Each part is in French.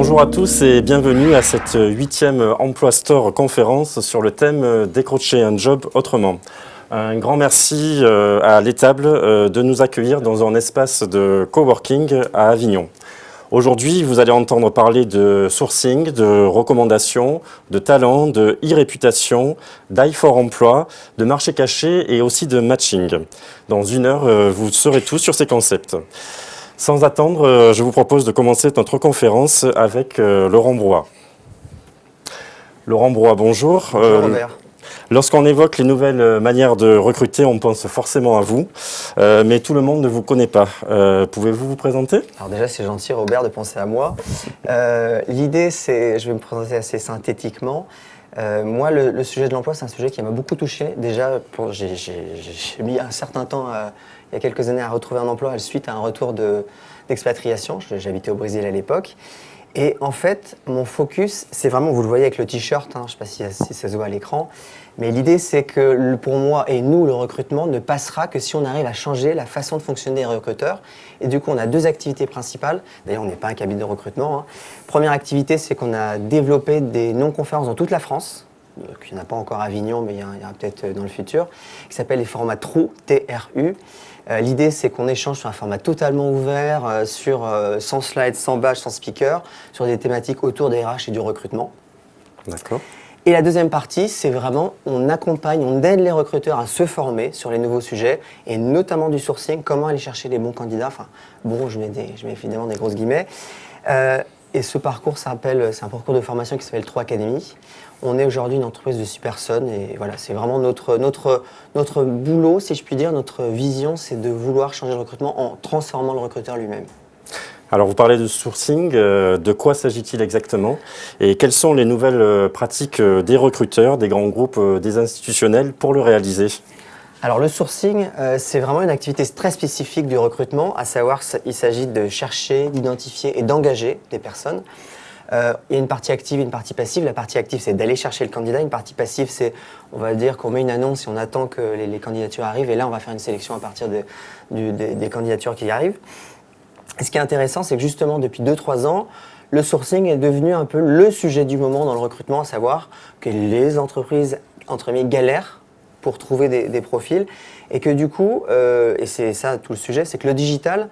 Bonjour à tous et bienvenue à cette huitième Emploi Store conférence sur le thème Décrocher un job autrement. Un grand merci euh, à l'étable euh, de nous accueillir dans un espace de coworking à Avignon. Aujourd'hui, vous allez entendre parler de sourcing, de recommandations, de talent, de e-réputation, d'eye for emploi, de marché caché et aussi de matching. Dans une heure, euh, vous saurez tout sur ces concepts. Sans attendre, je vous propose de commencer notre conférence avec Laurent Brois. Laurent Brois, bonjour. Bonjour Robert. Lorsqu'on évoque les nouvelles euh, manières de recruter, on pense forcément à vous, euh, mais tout le monde ne vous connaît pas. Euh, pouvez-vous vous présenter? Alors déjà, c'est gentil Robert de penser à moi. L'idée, c'est, je vais me présenter assez synthétiquement. moi, le, sujet de l'emploi, c'est un sujet qui m'a beaucoup touché. Déjà, j'ai mis un certain temps, il y a quelques années, à retrouver un emploi suite à un retour d'expatriation. J'habitais au Brésil à l'époque. Et en fait, mon focus, c'est vraiment, vous le voyez avec le t-shirt, hein, je ne sais pas si, ça se voit à l'écran, mais l'idée, c'est que pour moi et nous, le recrutement ne passera que si on arrive à changer la façon de fonctionner des recruteurs. Et du coup, on a deux activités principales. D'ailleurs, on n'est pas un cabinet de recrutement. Hein. Première activité, c'est qu'on a développé des non-conférences dans toute la France. Il n'y en a pas encore à Avignon, mais il y en a, peut-être dans le futur, qui s'appelle les formats TRU, T-R-U. Euh, l'idée, c'est qu'on échange sur un format totalement ouvert, euh, sur, euh, sans slide, sans badge, sans speaker, sur des thématiques autour des RH et du recrutement. D'accord. Et la deuxième partie, c'est vraiment, on accompagne, on aide les recruteurs à se former sur les nouveaux sujets, et notamment du sourcing, comment aller chercher les bons candidats. Enfin, bon, je mets, des, je mets évidemment des grosses guillemets. Euh, et ce parcours s'appelle, c'est un parcours de formation qui s'appelle 3 Academy. On est aujourd'hui une entreprise de 6 personnes et voilà, c'est vraiment notre, notre, notre boulot, si je puis dire, notre vision, c'est de vouloir changer le recrutement en transformant le recruteur lui-même. Alors vous parlez de sourcing, euh, de quoi s'agit-il exactement et quelles sont les nouvelles euh, pratiques euh, des recruteurs, des grands groupes, des institutionnels pour le réaliser? Alors le sourcing, c'est vraiment une activité très spécifique du recrutement, à savoir qu'il s'agit de chercher, d'identifier et d'engager des personnes. Il y a une partie active et une partie passive. La partie active, c'est d'aller chercher le candidat. Une partie passive, c'est, on va dire, qu'on met une annonce et on attend que les, candidatures arrivent. Et là, on va faire une sélection à partir des candidatures qui arrivent. Et ce qui est intéressant, c'est que justement, depuis 2-3 ans, le sourcing est devenu un peu le sujet du moment dans le recrutement, à savoir que les entreprises, entre guillemets, galèrent pour trouver des, profils et que du coup, euh, et c'est ça tout le sujet, c'est que le digital,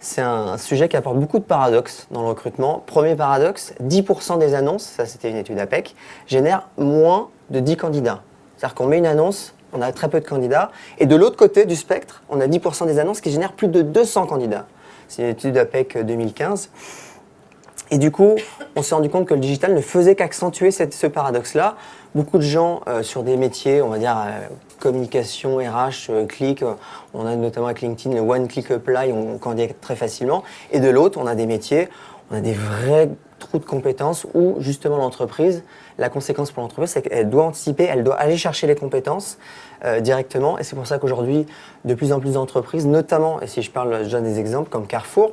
c'est un, sujet qui apporte beaucoup de paradoxes dans le recrutement. Premier paradoxe, 10% des annonces, ça c'était une étude APEC, génèrent moins de 10 candidats. C'est-à-dire qu'on met une annonce, on a très peu de candidats, et de l'autre côté du spectre, on a 10% des annonces qui génèrent plus de 200 candidats. C'est une étude d'APEC 2015. Et du coup, on s'est rendu compte que le digital ne faisait qu'accentuer ce paradoxe-là. Beaucoup de gens euh, sur des métiers, on va dire euh, communication, RH, euh, clic, on a notamment avec LinkedIn le One Click Apply, on, candidate très facilement. Et de l'autre, on a des métiers, on a des vrais trous de compétences où justement l'entreprise, la conséquence pour l'entreprise, c'est qu'elle doit anticiper, elle doit aller chercher les compétences euh, directement. Et c'est pour ça qu'aujourd'hui, de plus en plus d'entreprises, notamment, et si je parle, je des exemples comme Carrefour,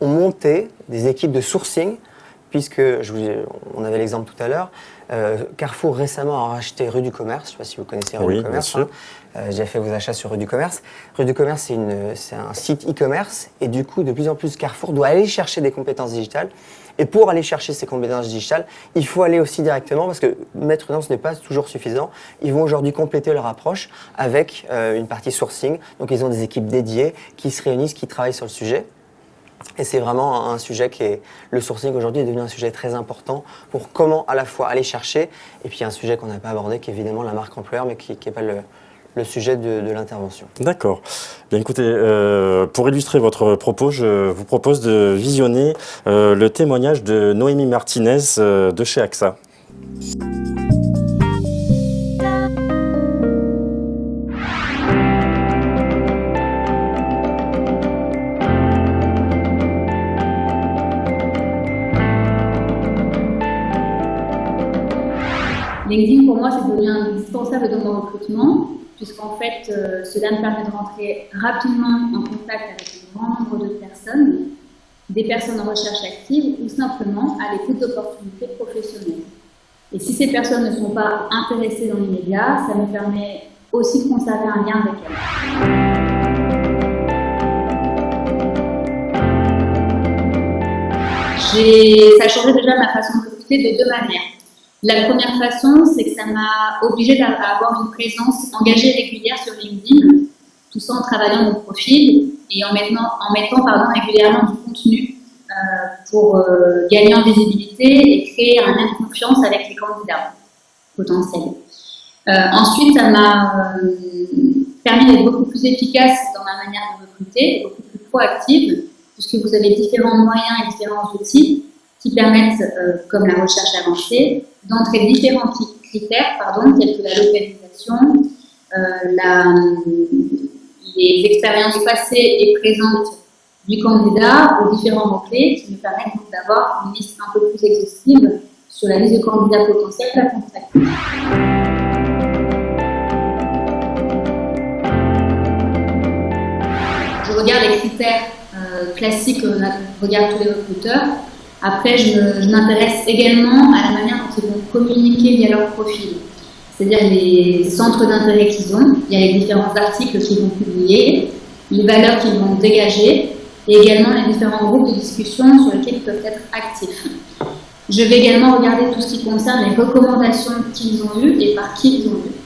ont monté des équipes de sourcing, puisque, je vous, on avait l'exemple tout à l'heure, euh, Carrefour récemment a racheté Rue du Commerce, je ne sais pas si vous connaissez Rue du Commerce, hein. euh, j'ai fait vos achats sur Rue du Commerce. Rue du Commerce, c'est un site e-commerce, et du coup, de plus en plus, Carrefour doit aller chercher des compétences digitales. Et pour aller chercher ces compétences digitales, il faut aller aussi directement, parce que mettre une ce n'est pas toujours suffisant. Ils vont aujourd'hui compléter leur approche avec euh, une partie sourcing. Donc ils ont des équipes dédiées qui se réunissent, qui travaillent sur le sujet. Et c'est vraiment un sujet qui est, le sourcing aujourd'hui est devenu un sujet très important pour comment à la fois aller chercher, et puis un sujet qu'on n'a pas abordé qui est évidemment la marque employeur, mais qui n'est pas le, sujet de, l'intervention. D'accord. Bien écoutez, euh, pour illustrer votre propos, je vous propose de visionner euh, le témoignage de Noémie Martinez euh, de chez AXA. Dans mon recrutement puisqu'en fait, euh, cela me permet de rentrer rapidement en contact avec un grand nombre de personnes, des personnes en recherche active ou simplement à l'écoute d'opportunités professionnelles. Et si ces personnes ne sont pas intéressées dans l'immédiat, ça me permet aussi de conserver un lien avec elles. ça a changé déjà ma façon de recruter de deux manières. La première façon, c'est que ça m'a obligé à avoir une présence engagée régulière sur LinkedIn, tout ça en travaillant mon profil et en mettant, en mettant pardon, régulièrement du contenu euh, pour euh, gagner en visibilité et créer un lien de confiance avec les candidats potentiels. Euh, ensuite, ça m'a permis d'être beaucoup plus efficace dans ma manière de recruter, beaucoup plus proactive, puisque vous avez différents moyens et différents outils qui permettent, comme la recherche avancée, d'entrer différents critères, pardon, tels que la localisation, la, les expériences passées et présentes du candidat aux différents mots-clés qui me permettent d'avoir une liste un peu plus exhaustive sur la liste de candidats potentiels à contacter. Je regarde les critères euh, classiques que regardent tous les recruteurs. Après, je m'intéresse également à la manière dont ils vont communiquer via leur profil. C'est-à-dire les centres d'intérêt qu'ils ont, il y a les différents articles qu'ils vont publier, les valeurs qu'ils vont dégager, et également les différents groupes de discussion sur lesquels ils peuvent être actifs. Je vais également regarder tout ce qui concerne les recommandations qu'ils ont eues et par qui ils ont eues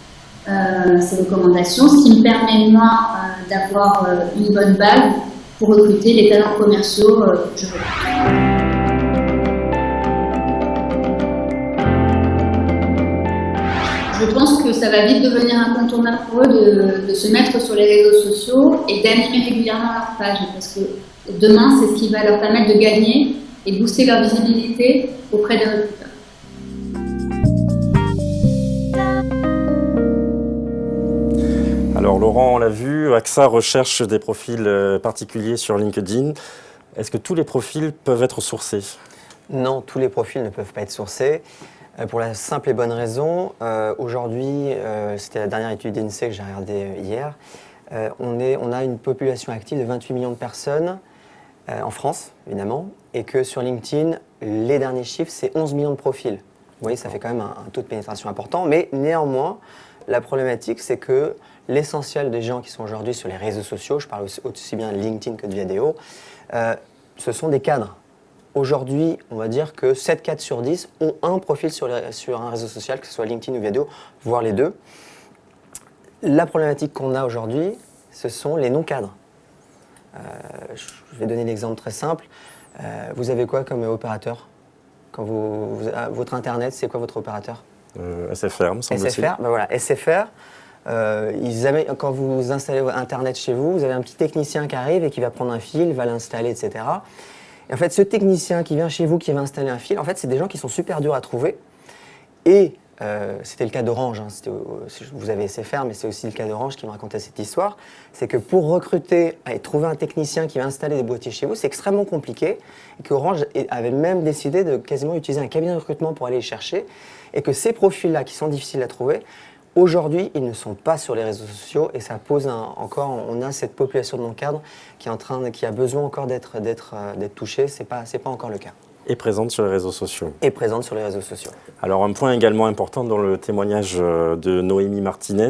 euh, ces recommandations, ce qui me permet, moi, euh, d'avoir euh, une bonne base pour recruter les talents commerciaux que je. Je pense que ça va vite devenir incontournable pour eux de, de se mettre sur les réseaux sociaux et d'animer régulièrement leur page parce que Demain, c'est ce qui va leur permettre de gagner et booster leur visibilité auprès des recruteurs. Alors Laurent, on l'a vu, AXA recherche des profils euh, particuliers sur LinkedIn. Est-ce que tous les profils peuvent être sourcés? Non, tous les profils ne peuvent pas être sourcés. Euh, pour la simple et bonne raison, euh, aujourd'hui, c'était la dernière étude d'INSEE que j'ai regardée hier, on, est, on a une population active de 28 millions de personnes euh, en France, évidemment, et que sur LinkedIn, les derniers chiffres, c'est 11 millions de profils. Vous voyez, ça fait quand même un, taux de pénétration important, mais néanmoins, la problématique, c'est que l'essentiel des gens qui sont aujourd'hui sur les réseaux sociaux, je parle aussi, bien de LinkedIn que de vidéo, euh, ce sont des cadres. Aujourd'hui, on va dire que 7 cadres sur 10 ont un profil sur, sur un réseau social, que ce soit LinkedIn ou vidéo, voire les deux. La problématique qu'on a aujourd'hui, ce sont les non-cadres. Euh, je vais donner l'exemple très simple. Euh, vous avez quoi comme opérateur Quand vous, ah, Votre Internet, c'est quoi votre opérateur? Euh, SFR, me semble SFR, ben voilà, SFR. ils quand vous installez Internet chez vous, vous avez un petit technicien qui arrive et qui va prendre un fil, va l'installer, etc. Et en fait, ce technicien qui vient chez vous, qui va installer un fil, en fait, c'est des gens qui sont super durs à trouver. Et euh, c'était le cas d'Orange, hein. vous avez SFR, mais c'est aussi le cas d'Orange qui me racontait cette histoire. C'est que pour recruter et trouver un technicien qui va installer des boîtiers chez vous, c'est extrêmement compliqué. Et qu'Orange avait même décidé de quasiment utiliser un cabinet de recrutement pour aller les chercher. Et que ces profils-là, qui sont difficiles à trouver, Aujourd'hui, ils ne sont pas sur les réseaux sociaux et ça pose encore, on a cette population de non-cadres qui, qui a besoin encore d'être euh, touchée, ce n'est pas, pas encore le cas et présente sur les réseaux sociaux. Et présente sur les réseaux sociaux. Alors un point également important dans le témoignage euh, de Noémie Martinez,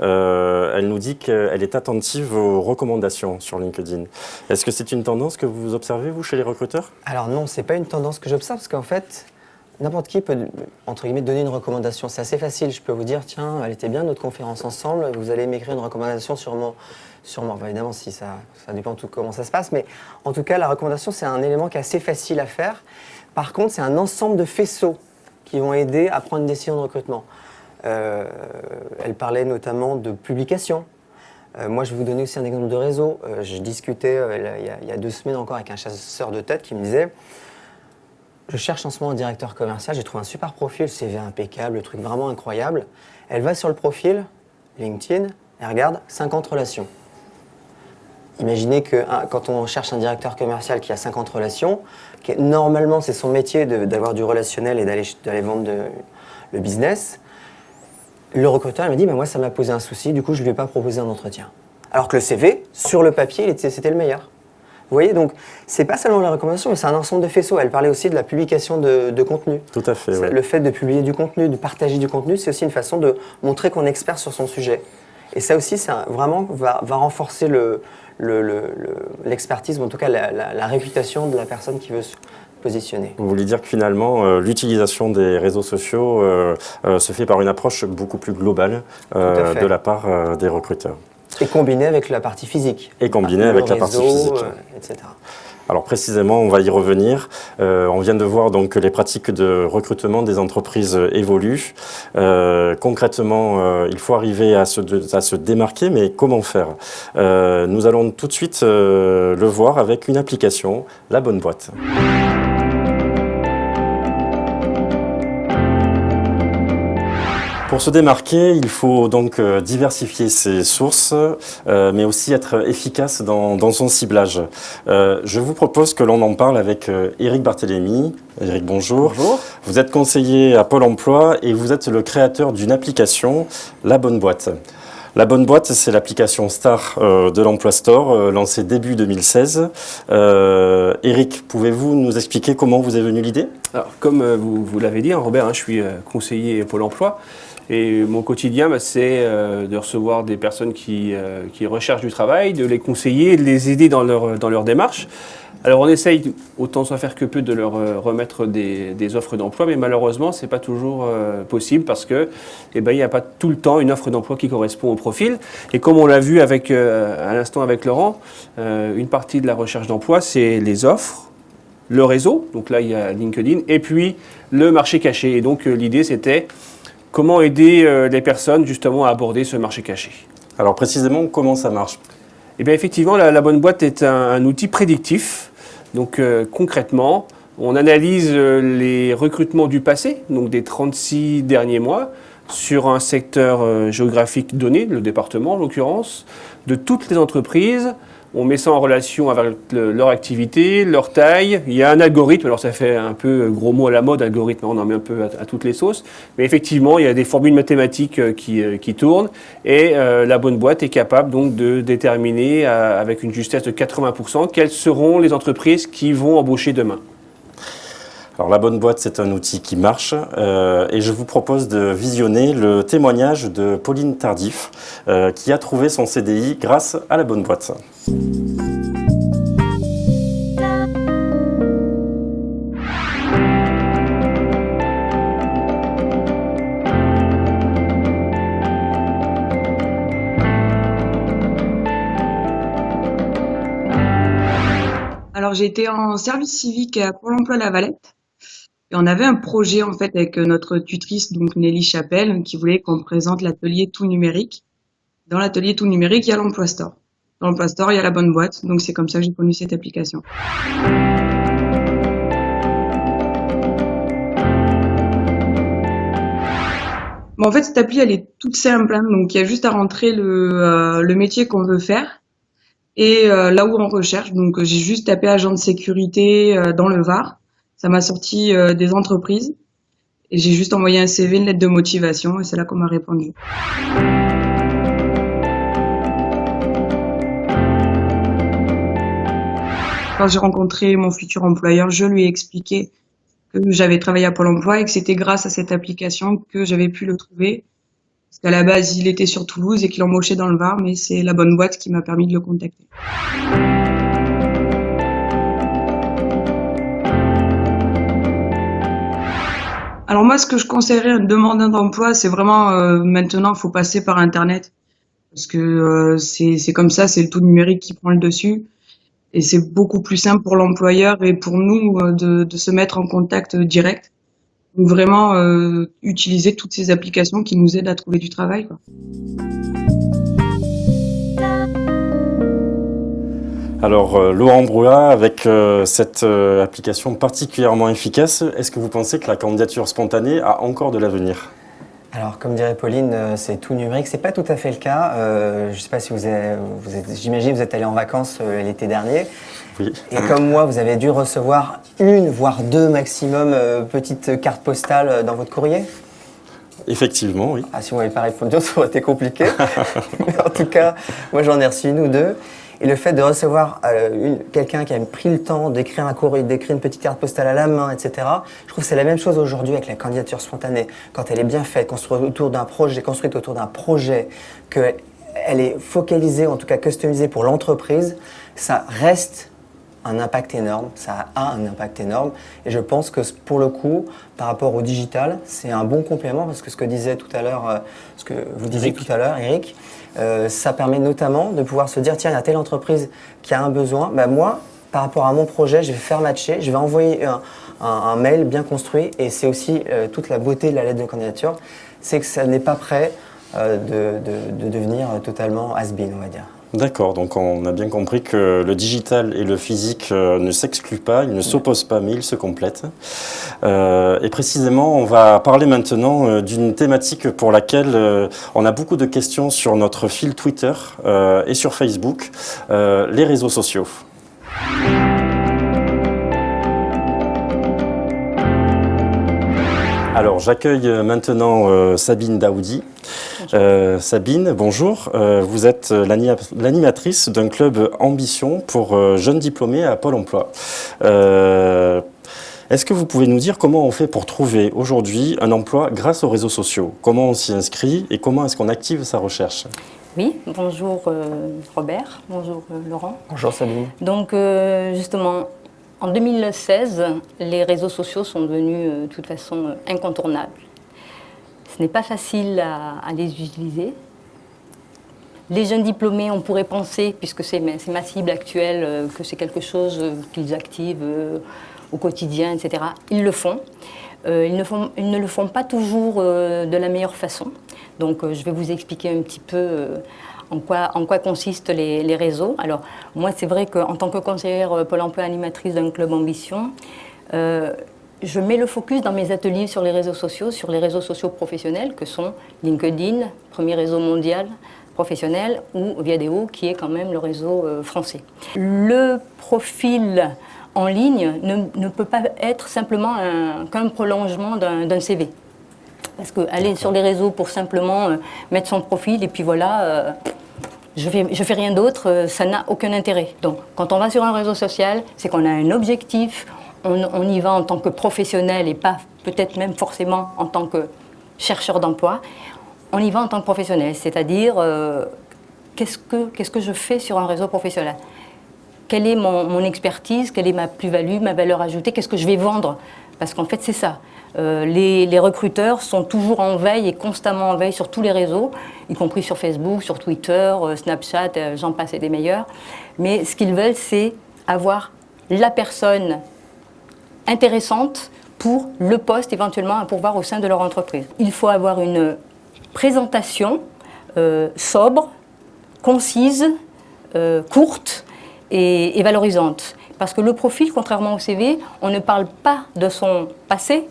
euh, elle nous dit qu'elle est attentive aux recommandations sur LinkedIn. Est-ce que c'est une tendance que vous observez, vous, chez les recruteurs? Alors non, c'est pas une tendance que j'observe, parce qu'en fait, n'importe qui peut, entre guillemets, donner une recommandation. C'est assez facile, je peux vous dire, tiens, elle était bien notre conférence ensemble, vous allez m'écrire une recommandation sur mon, Sûrement, évidemment, si ça, ça dépend de tout comment ça se passe, mais en tout cas, la recommandation, c'est un élément qui est assez facile à faire. Par contre, c'est un ensemble de faisceaux qui vont aider à prendre une décision de recrutement. Euh, elle parlait notamment de publication. Euh, moi, je vais vous donner aussi un exemple de réseau. Euh, je discutais il, y a, deux semaines encore avec un chasseur de tête qui me disait je cherche en ce moment un directeur commercial, j'ai trouvé un super profil, CV impeccable, le truc vraiment incroyable. Elle va sur le profil, LinkedIn, et regarde 50 relations. Imaginez que quand on cherche un directeur commercial qui a 50 relations, normalement c'est son métier d'avoir du relationnel et d'aller vendre le business, le recruteur me dit moi ça m'a posé un souci, du coup je ne lui ai pas proposé un entretien. Alors que le CV, sur le papier, c'était le meilleur. Vous voyez, donc c'est pas seulement la recommandation, mais c'est un ensemble de faisceaux. Elle parlait aussi de la publication de, contenu. Tout à fait. Le fait de publier du contenu, de partager du contenu, c'est aussi une façon de montrer qu'on est expert sur son sujet. Et ça aussi, ça vraiment va, va renforcer le, l'expertise, ou en tout cas la, réputation de la personne qui veut positionner. Vous voulez dire que finalement, euh, l'utilisation des réseaux sociaux euh, euh, se fait par une approche beaucoup plus globale de la part des recruteurs. Et combiné avec la partie physique. Et combiné avec la partie physique. euh, etc. Alors précisément, on va y revenir. Euh, on vient de voir donc que les pratiques de recrutement des entreprises évoluent. Euh, concrètement, euh, il faut arriver à se, de- à se démarquer, mais comment faire? Nous allons tout de suite le voir avec une application, la bonne boîte. Pour se démarquer, il faut donc euh, diversifier ses sources, euh, mais aussi être efficace dans, dans son ciblage. Euh, je vous propose que l'on en parle avec euh, Eric Barthélémy. Eric, bonjour. Bonjour. Vous êtes conseiller à Pôle emploi et vous êtes le créateur d'une application, La Bonne Boîte. La Bonne Boîte, c'est l'application star euh, de l'Emploi Store, euh, lancée début 2016. Euh, Eric, pouvez-vous nous expliquer comment vous est venue l'idée? Alors, comme vous, vous l'avez dit, hein, Robert, hein, je suis conseiller Pôle emploi. Et mon quotidien, bah, c'est euh, de recevoir des personnes qui, euh, qui recherchent du travail, de les conseiller, de les aider dans leur, dans leur démarche. Alors, on essaye, autant soit faire que peu, de leur euh, remettre des, offres d'emploi, mais malheureusement, c'est pas toujours possible parce que, eh ben, n'y a pas tout le temps une offre d'emploi qui correspond au profil. Et comme on l'a vu à l'instant avec Laurent, une partie de la recherche d'emploi, c'est les offres, le réseau, donc là il y a LinkedIn, et puis le marché caché. Et donc l'idée c'était comment aider euh, les personnes justement à aborder ce marché caché? Alors précisément, comment ça marche? Et bien effectivement, la, la bonne boîte est un, un outil prédictif. Donc euh, concrètement, on analyse euh, les recrutements du passé, donc des 36 derniers mois, sur un secteur euh, géographique donné, le département en l'occurrence, de toutes les entreprises. On met ça en relation avec le- leur activité, leur taille. Il y a un algorithme, alors ça fait un peu gros mot à la mode, algorithme, on en met un peu à, toutes les sauces. Mais effectivement, il y a des formules mathématiques euh, qui, euh, qui tournent et euh, la bonne boîte est capable donc de déterminer avec une justesse de 80% quelles seront les entreprises qui vont embaucher demain. La bonne boîte, c'est un outil qui marche euh, et je vous propose de visionner le témoignage de Pauline Tardif euh, qui a trouvé son CDI grâce à la bonne boîte. Alors j'ai été en service civique à Pôle emploi La Valette et on avait un projet en fait avec notre tutrice donc Nelly Chapelle qui voulait qu'on présente l'atelier tout numérique. Dans l'atelier tout numérique, il y a l'emploi store. Dans l'emploi store, il y a la bonne boîte. Donc c'est comme ça que j'ai connu cette application. Bon, en fait, cette appli, elle est toute simple. hein. donc, il y a juste à rentrer le, euh, métier qu'on veut faire et euh, là où on recherche. Donc, euh, j'ai juste tapé agent de sécurité euh, dans le Var. Ça m'a sorti euh, des entreprises. Et j'ai juste envoyé un CV, une lettre de motivation, et c'est là qu'on m'a répondu. Quand j'ai rencontré mon futur employeur, je lui ai expliqué que j'avais travaillé à Pôle emploi et que c'était grâce à cette application que j'avais pu le trouver. Parce qu'à la base, il était sur Toulouse et qu'il embauchait dans le Var, mais c'est la bonne boîte qui m'a permis de le contacter. Alors moi, ce que je conseillerais à un demandeur d'emploi, c'est vraiment euh, maintenant, faut passer par Internet. Parce que euh, c'est comme ça, c'est le tout numérique qui prend le dessus. Et c'est beaucoup plus simple pour l'employeur et pour nous euh, de, se mettre en contact direct. Donc vraiment euh, utiliser toutes ces applications qui nous aident à trouver du travail. Alors euh, Laurent Brouat, avec euh, cette euh, application particulièrement efficace, est-ce que vous pensez que la candidature spontanée a encore de l'avenir? Alors, comme dirait Pauline, euh, c'est tout numérique. C'est pas tout à fait le cas. Je ne sais pas si vous êtes, vous êtes j'imagine, vous êtes allé en vacances l'été dernier. Oui. Et comme moi, vous avez dû recevoir une, voire deux maximum, petites cartes postales dans votre courrier? Effectivement, oui. Ah, si vous m'avez pas répondu, ça aurait été compliqué. Mais en tout cas, moi, j'en ai reçu une ou deux. Et le fait de recevoir euh, quelqu'un qui a pris le temps d'écrire un courrier, d'écrire une petite carte postale à la main, etc., je trouve que c'est la même chose aujourd'hui avec la candidature spontanée. Quand elle est bien faite, construite autour d'un projet, construite autour d'un projet, qu'elle est focalisée, en tout cas customisée pour l'entreprise, ça reste un impact énorme, ça a un impact énorme. Et je pense que pour le coup, par rapport au digital, c'est un bon complément parce que ce que disait tout à l'heure, euh, ce que vous disiez tout à l'heure, Eric, euh, ça permet notamment de pouvoir se dire tiens, il y a telle entreprise qui a un besoin. Ben moi, par rapport à mon projet, je vais faire matcher, je vais envoyer un, mail bien construit. Et c'est aussi euh, toute la beauté de la lettre de candidature, c'est que ça n'est pas prêt de, de, devenir totalement has-been, on va dire. D'accord, donc on a bien compris que le digital et le physique euh, ne s'excluent pas, ils ne s'opposent pas, mais ils se complètent. Euh, et précisément, on va parler maintenant euh, d'une thématique pour laquelle on a beaucoup de questions sur notre fil Twitter et sur Facebook, les réseaux sociaux. Alors j'accueille maintenant Sabine Daoudi. Euh, Sabine, bonjour. Euh, vous êtes l'animatrice d'un club Ambition pour euh, jeunes diplômés à Pôle emploi. Est-ce que vous pouvez nous dire comment on fait pour trouver aujourd'hui un emploi grâce aux réseaux sociaux? Comment on s'y inscrit et comment est-ce qu'on active sa recherche? Oui, bonjour Robert, bonjour Laurent. Bonjour Sabine. Donc justement, en 2016, les réseaux sociaux sont devenus de toute façon incontournables. Ce n'est pas facile à, les utiliser. Les jeunes diplômés, on pourrait penser, puisque c'est ma cible actuelle, euh, que c'est quelque chose euh, qu'ils activent euh, au quotidien, etc. Ils le font, ils, ne le font pas toujours de la meilleure façon. Donc je vais vous expliquer un petit peu en quoi, en quoi consistent les, les réseaux. Alors moi c'est vrai qu'en tant que conseillère Pôle emploi animatrice d'un club ambition, je mets le focus dans mes ateliers sur les réseaux sociaux, sur les réseaux sociaux professionnels que sont LinkedIn, premier réseau mondial professionnel, ou Viadeo, qui est quand même le réseau euh, français. Le profil en ligne ne, peut pas être simplement qu'un prolongement d'un CV. Parce qu'aller sur les réseaux pour simplement euh, mettre son profil et puis voilà, euh, je fais, fais rien d'autre, ça n'a aucun intérêt. Donc quand on va sur un réseau social, c'est qu'on a un objectif, on, y va en tant que professionnel et pas peut-être même forcément en tant que chercheur d'emploi. On y va en tant que professionnel, c'est-à-dire euh, qu'est-ce que je fais sur un réseau professionnel? Quelle est mon, expertise? Quelle est ma plus-value, ma valeur ajoutée? Qu'est-ce que je vais vendre? Parce qu'en fait, c'est ça. Euh, les, recruteurs sont toujours en veille et constamment en veille sur tous les réseaux, y compris sur Facebook, sur Twitter, euh, Snapchat, j'en passe et des meilleurs. Mais ce qu'ils veulent, c'est avoir la personne intéressante pour le poste éventuellement à pourvoir au sein de leur entreprise. Il faut avoir une présentation euh, sobre, concise, euh, courte et, valorisante. Parce que le profil, contrairement au CV, on ne parle pas de son passé,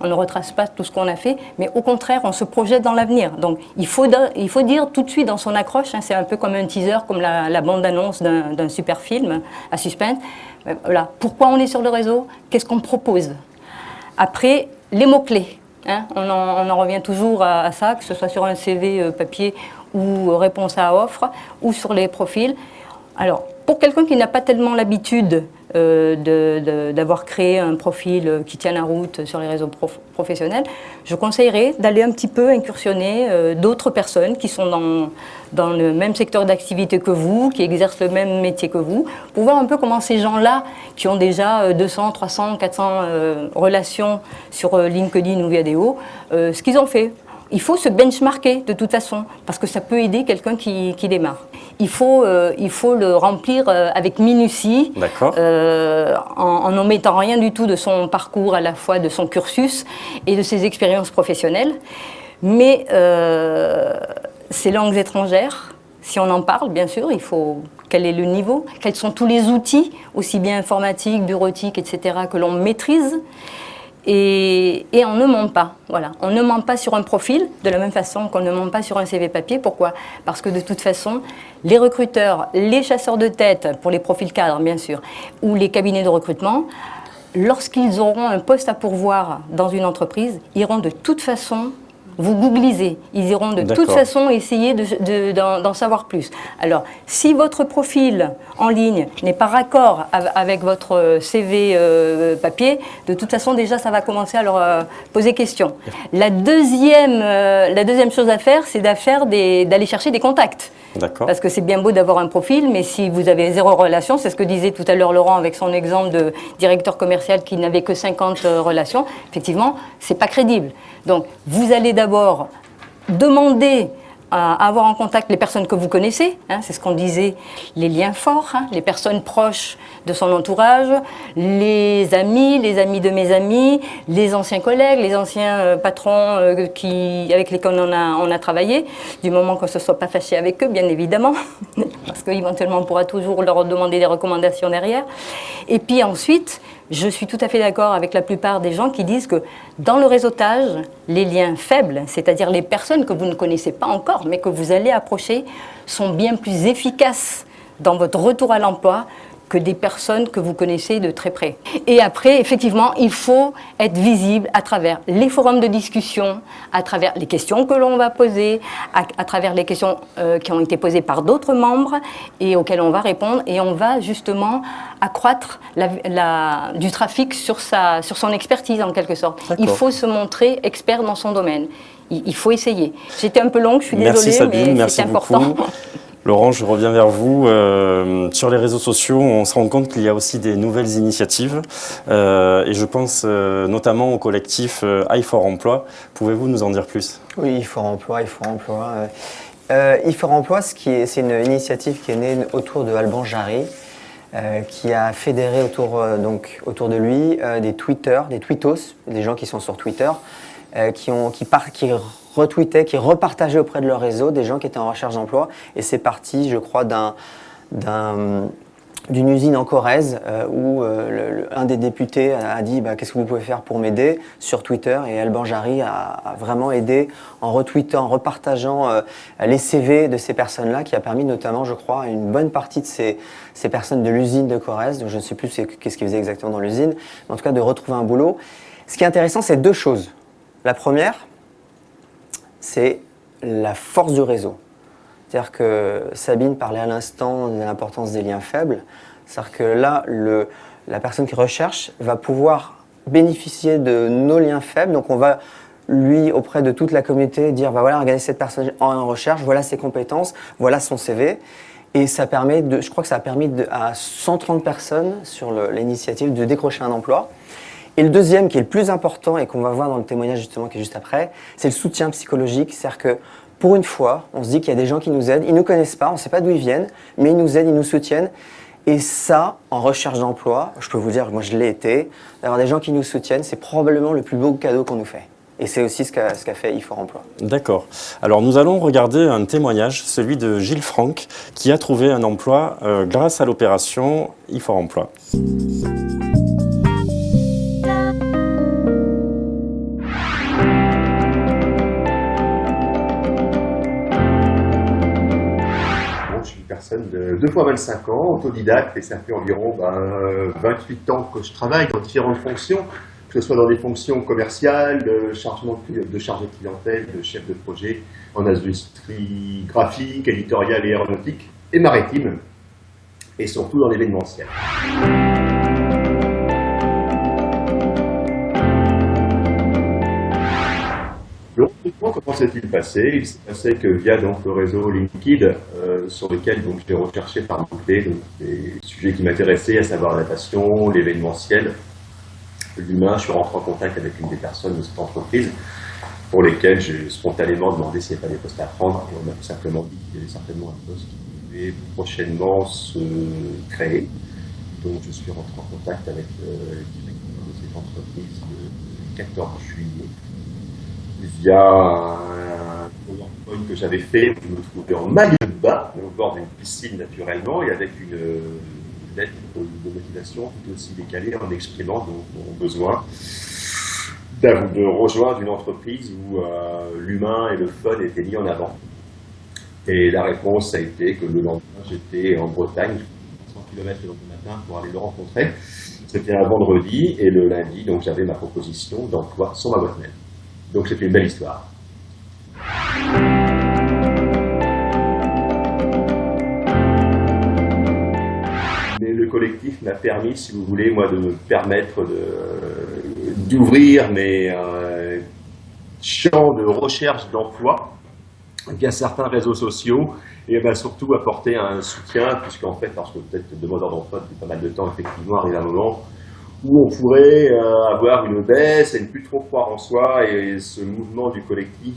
on ne retrace pas tout ce qu'on a fait, mais au contraire, on se projette dans l'avenir. Donc, il faut, dire tout de suite dans son accroche, hein, c'est un peu comme un teaser, comme la, bande-annonce d'un super film à suspense. Euh. Pourquoi on est sur le réseau? Qu'est-ce qu'on propose? Après, les mots-clés. Hein, on, en, revient toujours à, ça, que ce soit sur un CV euh, papier ou réponse à offre, ou sur les profils. Alors, pour quelqu'un qui n'a pas tellement l'habitude euh, d'avoir créé un profil euh, qui tient la route sur les réseaux professionnels, je conseillerais d'aller un petit peu incursionner euh, d'autres personnes qui sont dans, le même secteur d'activité que vous, qui exercent le même métier que vous, pour voir un peu comment ces gens-là, qui ont déjà 200, 300, 400 relations sur LinkedIn ou Viadeo, ce qu'ils ont fait il faut se benchmarker de toute façon, parce que ça peut aider quelqu'un qui, démarre. Il faut, euh, il faut le remplir euh, avec minutie, euh, en n'omettant rien du tout de son parcours, à la fois de son cursus et de ses expériences professionnelles. Mais ces langues étrangères, si on en parle, bien sûr, il faut quel est le niveau, quels sont tous les outils, aussi bien informatiques, bureautiques, etc., que l'on maîtrise. Et, on ne ment pas, voilà. On ne ment pas sur un profil, de la même façon qu'on ne ment pas sur un CV papier. Pourquoi? Parce que de toute façon, les recruteurs, les chasseurs de tête, pour les profils cadres bien sûr, ou les cabinets de recrutement, lorsqu'ils auront un poste à pourvoir dans une entreprise, iront de toute façon vous googlisez. Ils iront de toute façon essayer de- de- d'en savoir plus. Alors, si votre profil en ligne n'est pas raccord av- avec votre CV euh, papier, de toute façon, déjà, ça va commencer à leur euh, poser question. La deuxième, euh, la deuxième chose à faire, c'est d'aller chercher des contacts. Parce que c'est bien beau d'avoir un profil, mais si vous avez zéro relation, c'est ce que disait tout à l'heure Laurent avec son exemple de directeur commercial qui n'avait que 50 euh, relations, effectivement, c'est pas crédible. Donc, vous allez d'abord demander à avoir en contact les personnes que vous connaissez, hein, c'est ce qu'on disait, les liens forts, hein, les personnes proches de son entourage, les amis, les amis de mes amis, les anciens collègues, les anciens euh, patrons euh, qui, avec lesquels on a, on a travaillé, du moment qu'on ne se soit pas fâché avec eux, bien évidemment, parce qu'éventuellement on pourra toujours leur demander des recommandations derrière. Et puis ensuite, je suis tout à fait d'accord avec la plupart des gens qui disent que dans le réseautage, les liens faibles, c'est-à-dire les personnes que vous ne connaissez pas encore, mais que vous allez approcher, sont bien plus efficaces dans votre retour à l'emploi que des personnes que vous connaissez de très près. Et après, effectivement, il faut être visible à travers les forums de discussion, à travers les questions que l'on va poser, à, à travers les questions euh, qui ont été posées par d'autres membres et auxquelles on va répondre. Et on va justement accroître la- la- du trafic sur, sa, sur son expertise en quelque sorte. Il faut se montrer expert dans son domaine. Il, il faut essayer. J'étais un peu longue, je suis Merci désolée, Sabine, mais c'est important. beaucoup. Laurent, je reviens vers vous. Euh, sur les réseaux sociaux, on se rend compte qu'il y a aussi des nouvelles initiatives euh, et je pense euh, notamment au collectif euh, i4 Emploi. Pouvez-vous nous en dire plus? Oui, il faut emploi, il faut emploi. Euh, euh, il faut emploi, ce qui est- c'est une initiative qui est née autour de Alban Jarry, qui a fédéré autour, donc, autour de lui des tweeters, des tweetos, des gens qui sont sur Twitter, qui, ont, qui, par- qui retweetaient, qui repartageaient auprès de leur réseau des gens qui étaient en recherche d'emploi. Et c'est parti, je crois, d'un d'un- d'une usine en Corrèze euh, où euh, un des députés a, dit bah, qu'est-ce que vous pouvez faire pour m'aider sur Twitter et Alban Jarry a, vraiment aidé en retweetant, en repartageant euh, les CV de ces personnes-là qui a permis notamment, je crois, à une bonne partie de ces, personnes de l'usine de Corrèze, donc je ne sais plus qu'est-ce qu'ils faisaient exactement dans l'usine, mais en tout cas de retrouver un boulot. Ce qui est intéressant, c'est deux choses. La première, c'est la force du réseau. C'est-à-dire que Sabine parlait à l'instant de l'importance des liens faibles. C'est-à-dire que là, le, la personne qui recherche va pouvoir bénéficier de nos liens faibles. Donc on va lui, auprès de toute la communauté, dire, bah voilà, regardez cette personne en recherche, voilà ses compétences, voilà son CV. Et ça permet de, je crois que ça a permis à 130 personnes sur l'initiative de décrocher un emploi. Et le deuxième, qui est le plus important et qu'on va voir dans le témoignage justement qui est juste après, c'est le soutien psychologique. C'est-à-dire que pour une fois, on se dit qu'il y a des gens qui nous aident. Ils ne nous connaissent pas, on ne sait pas d'où ils viennent, mais ils nous aident, ils nous soutiennent. Et ça, en recherche d'emploi, je peux vous dire moi je l'ai été, d'avoir des gens qui nous soutiennent, c'est probablement le plus beau cadeau qu'on nous fait. Et c'est aussi ce qu'a qu'a fait IFOR Emploi. D'accord. Alors nous allons regarder un témoignage, celui de Gilles Franck, qui a trouvé un emploi euh, grâce à l'opération i4 Emploi. Personne de 2 fois 25 ans, autodidacte, et ça fait environ ben, euh, 28 ans que je travaille dans différentes fonctions, que ce soit dans des fonctions commerciales, de chargement de chargé de clientèle, de chef de projet en industrie graphique, éditoriale et aéronautique, et maritime, et surtout dans l'événementiel. Comment s'est-il passé? Il s'est passé que via donc, le réseau LinkedIn, euh, sur lequel j'ai recherché par mots-clés des sujets qui m'intéressaient, à savoir la passion, l'événementiel, l'humain, je suis rentré en contact avec une des personnes de cette entreprise pour lesquelles j'ai spontanément demandé s'il n'y avait pas des postes à prendre. Et on m'a tout simplement dit qu'il y avait certainement un poste qui devait prochainement se créer. Donc je suis rentré en contact avec euh, de cette entreprise le 14 juillet via un PowerPoint que j'avais fait, je me trouvais en maillot de bain, au bord d'une piscine naturellement, et avec une lettre de motivation tout aussi décalée en exprimant donc, mon besoin d'av- de rejoindre une entreprise où euh, l'humain et le fun étaient mis en avant. Et la réponse a été que le lendemain, j'étais en Bretagne, 100 km le lendemain matin pour aller le rencontrer. C'était un vendredi, et le lundi, donc j'avais ma proposition d'emploi sur ma boîte mail. Donc c'est une belle histoire. Mais le collectif m'a permis, si vous voulez, moi, de me permettre d'ouvrir mes euh, champs de recherche d'emploi via certains réseaux sociaux et eh ben surtout apporter un soutien, puisqu'en fait, parce que peut-être demandeur d'emploi depuis pas mal de temps, effectivement, arrive un moment où on pourrait euh, avoir une baisse et ne plus trop croire en soi, et ce mouvement du collectif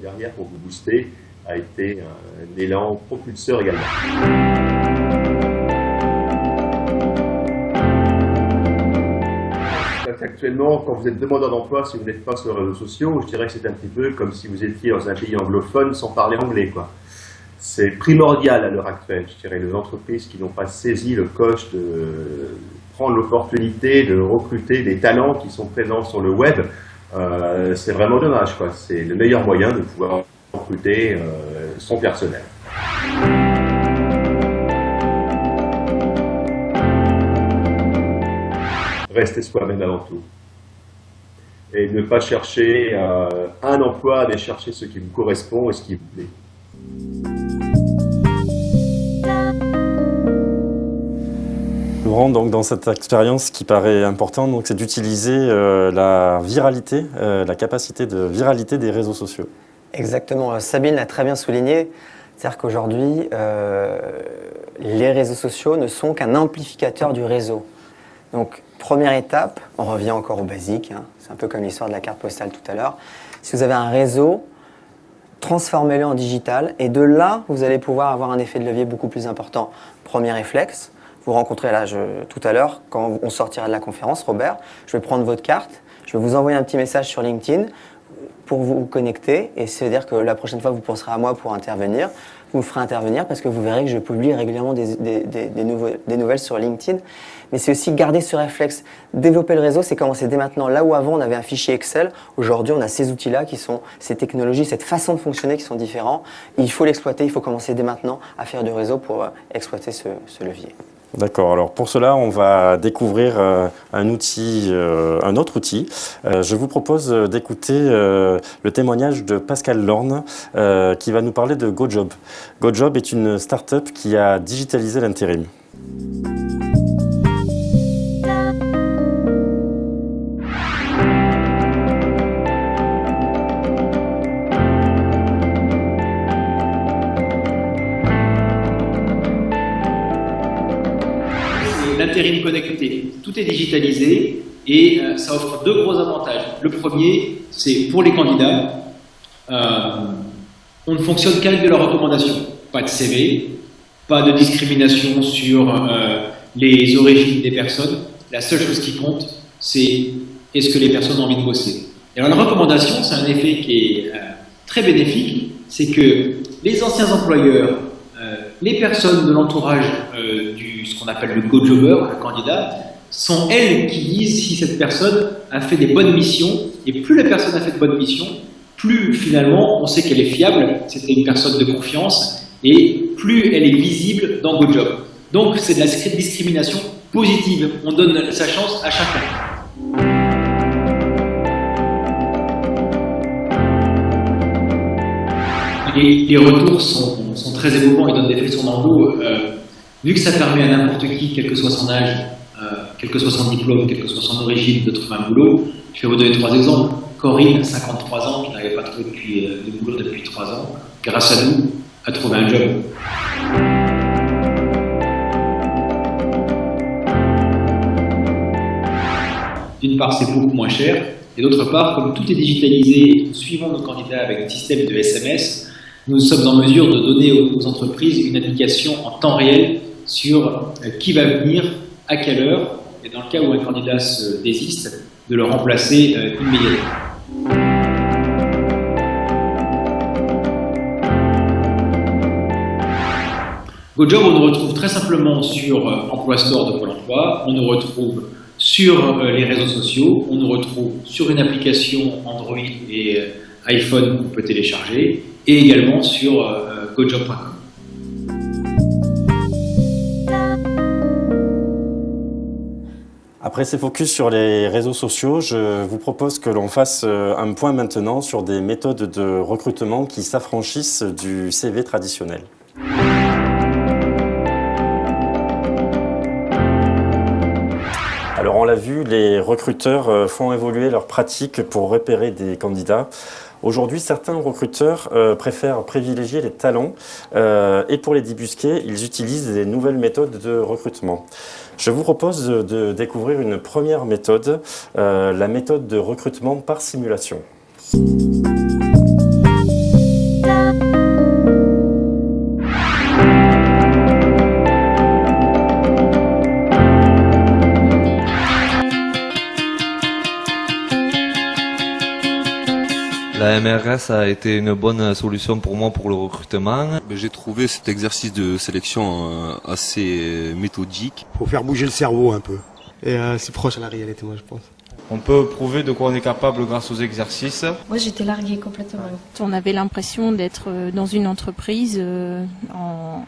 derrière pour vous booster a été un élan propulseur également. Actuellement, quand vous êtes demandeur d'emploi, si vous n'êtes pas sur les réseaux sociaux, je dirais que c'est un petit peu comme si vous étiez dans un pays anglophone sans parler anglais. C'est primordial à l'heure actuelle, je dirais, les entreprises qui n'ont pas saisi le coche de prendre l'opportunité de recruter des talents qui sont présents sur le web, euh, c'est vraiment dommage. C'est le meilleur moyen de pouvoir recruter euh, son personnel. Rester soi-même avant tout. Et ne pas chercher euh, un emploi, mais chercher ce qui vous correspond et ce qui vous plaît. Donc dans cette expérience qui paraît importante, c'est d'utiliser euh, la viralité, euh, la capacité de viralité des réseaux sociaux. Exactement. Sabine l'a très bien souligné. C'est-à-dire qu'aujourd'hui, euh, les réseaux sociaux ne sont qu'un amplificateur du réseau. Donc, première étape, on revient encore au basique, hein. c'est un peu comme l'histoire de la carte postale tout à l'heure. Si vous avez un réseau, transformez-le en digital et de là, vous allez pouvoir avoir un effet de levier beaucoup plus important. Premier réflexe, vous rencontrez là tout à l'heure, quand on sortira de la conférence, Robert, je vais prendre votre carte, je vais vous envoyer un petit message sur LinkedIn pour vous connecter et c'est-à-dire que la prochaine fois vous penserez à moi pour intervenir, vous me ferez intervenir parce que vous verrez que je publie régulièrement des, nouvelles sur LinkedIn. Mais c'est aussi garder ce réflexe. Développer le réseau, c'est commencer dès maintenant. Là où avant on avait un fichier Excel, aujourd'hui on a ces outils-là qui sont, ces technologies, cette façon de fonctionner qui sont différents. Il faut l'exploiter, il faut commencer dès maintenant à faire du réseau pour euh, exploiter ce levier. D'accord. Alors pour cela, on va découvrir euh, un outil, euh, un autre outil. Euh, je vous propose d'écouter le témoignage de Pascal Lorne qui va nous parler de GoJob. GoJob est une start-up qui a digitalisé l'intérim. L'intérim connecté. Tout est digitalisé et euh, ça offre deux gros avantages. Le premier, c'est pour les candidats, euh, on ne fonctionne qu'avec de la recommandation. Pas de CV, pas de discrimination sur euh, les origines des personnes. La seule chose qui compte, c'est est-ce que les personnes ont envie de bosser. Et alors la recommandation, c'est un effet qui est très bénéfique, c'est que les anciens employeurs, les personnes de l'entourage ce qu'on appelle le go-jobber, le candidat, sont elles qui disent si cette personne a fait des bonnes missions. Et plus la personne a fait de bonnes missions, plus finalement on sait qu'elle est fiable, c'était une personne de confiance, et plus elle est visible dans GoJob. Donc c'est de la discrimination positive. On donne sa chance à chacun. Les, les retours sont, très émouvants, ils donnent des frissons dans le. Euh, Vu que ça permet à n'importe qui, quel que soit son âge, euh, quel que soit son diplôme, quelle que soit son origine, de trouver un boulot, je vais vous donner trois exemples. Corinne, 53 ans, qui n'avait pas trouvé depuis, euh, de boulot depuis trois ans, grâce à nous, a trouvé un job. D'une part, c'est beaucoup moins cher, et d'autre part, comme tout est digitalisé, suivant nos candidats avec un système de SMS, nous sommes en mesure de donner aux entreprises une indication en temps réel sur euh, qui va venir, à quelle heure, et dans le cas où un candidat se désiste, de le remplacer euh, immédiatement. GoJob, on nous retrouve très simplement sur euh, Emploi Store de Pôle emploi, on nous retrouve sur les réseaux sociaux, on nous retrouve sur une application Android et iPhone qu'on peut télécharger, et également sur gojob.com. Après ces focus sur les réseaux sociaux, je vous propose que l'on fasse euh, un point maintenant sur des méthodes de recrutement qui s'affranchissent du CV traditionnel. Alors on l'a vu, les recruteurs euh, font évoluer leurs pratiques pour repérer des candidats. Aujourd'hui, certains recruteurs euh, préfèrent privilégier les talents euh, et pour les débusquer, ils utilisent des nouvelles méthodes de recrutement. Je vous propose de, découvrir une première méthode, euh, la méthode de recrutement par simulation. La MRS a été une bonne solution pour moi pour le recrutement. J'ai trouvé cet exercice de sélection euh, assez méthodique. faut faire bouger le cerveau un peu. Et euh, c'est proche à la réalité, moi, je pense. On peut prouver de quoi on est capable grâce aux exercices. Moi, j'étais larguée complètement. On avait l'impression d'être euh, dans une entreprise euh, en,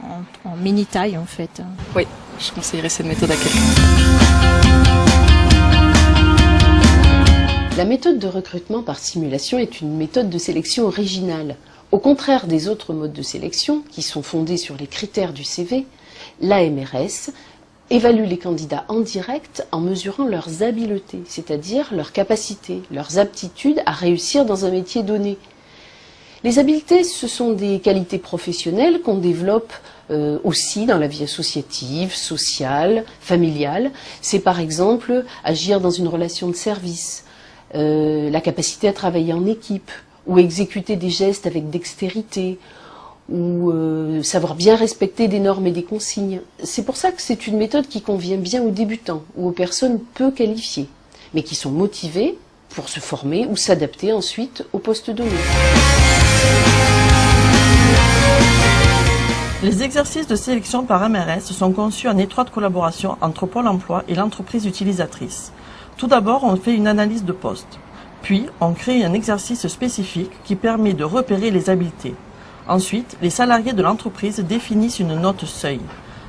en- en mini-taille, en fait. Oui, je conseillerais cette méthode à quelqu'un. La méthode de recrutement par simulation est une méthode de sélection originale. Au contraire des autres modes de sélection, qui sont fondés sur les critères du CV, l'AMRS évalue les candidats en direct en mesurant leurs habiletés, c'est-à-dire leurs capacités, leurs aptitudes à réussir dans un métier donné. Les habiletés, ce sont des qualités professionnelles qu'on développe euh, aussi dans la vie associative, sociale, familiale. C'est par exemple agir dans une relation de service, euh, la capacité à travailler en équipe, ou exécuter des gestes avec dextérité, ou euh, savoir bien respecter des normes et des consignes. C'est pour ça que c'est une méthode qui convient bien aux débutants ou aux personnes peu qualifiées, mais qui sont motivées pour se former ou s'adapter ensuite au poste donné. Les exercices de sélection par MRS sont conçus en étroite collaboration entre Pôle emploi et l'entreprise utilisatrice. Tout d'abord, on fait une analyse de poste. Puis, on crée un exercice spécifique qui permet de repérer les habiletés. Ensuite, les salariés de l'entreprise définissent une note seuil.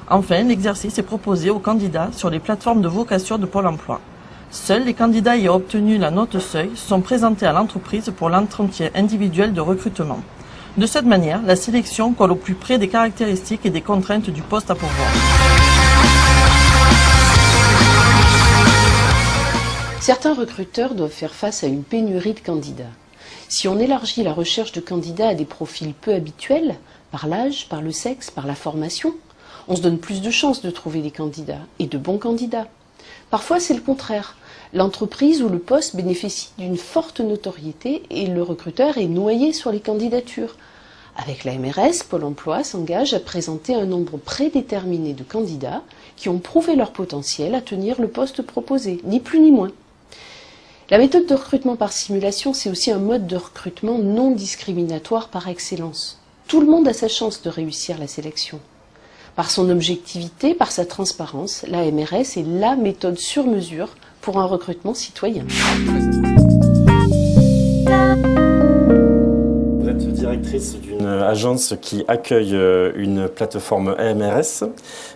Enfin, l'exercice est proposé aux candidats sur les plateformes de vocation de Pôle emploi. Seuls les candidats ayant obtenu la note seuil sont présentés à l'entreprise pour l'entretien individuel de recrutement. De cette manière, la sélection colle au plus près des caractéristiques et des contraintes du poste à pourvoir. Certains recruteurs doivent faire face à une pénurie de candidats. Si on élargit la recherche de candidats à des profils peu habituels, par l'âge, par le sexe, par la formation, on se donne plus de chances de trouver des candidats, et de bons candidats. Parfois, c'est le contraire. L'entreprise ou le poste bénéficie d'une forte notoriété et le recruteur est noyé sur les candidatures. Avec la MRS, Pôle emploi s'engage à présenter un nombre prédéterminé de candidats qui ont prouvé leur potentiel à tenir le poste proposé, ni plus ni moins. La méthode de recrutement par simulation, c'est aussi un mode de recrutement non discriminatoire par excellence. Tout le monde a sa chance de réussir la sélection. Par son objectivité, par sa transparence, la MRS est la méthode sur mesure pour un recrutement citoyen. Vous êtes directrice d'une agence qui accueille euh, une plateforme AMRS.